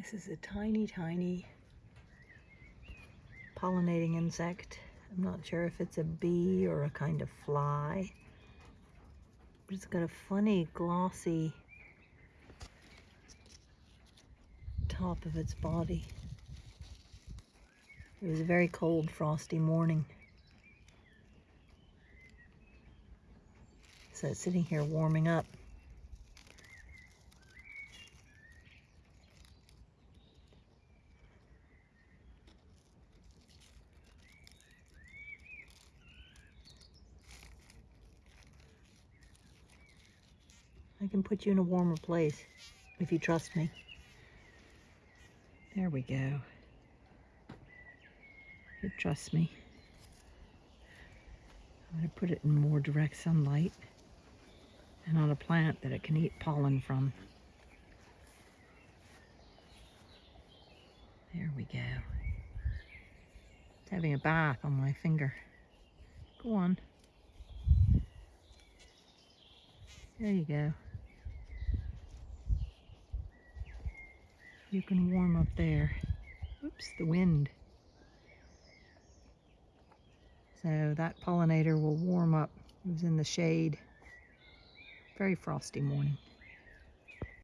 This is a tiny, tiny pollinating insect. I'm not sure if it's a bee or a kind of fly. But it's got a funny, glossy top of its body. It was a very cold, frosty morning. So it's sitting here warming up. I can put you in a warmer place if you trust me. There we go. Trust me. I'm going to put it in more direct sunlight and on a plant that it can eat pollen from. There we go. It's having a bath on my finger. Go on. There you go. You can warm up there. Oops, the wind. So that pollinator will warm up. It was in the shade. Very frosty morning.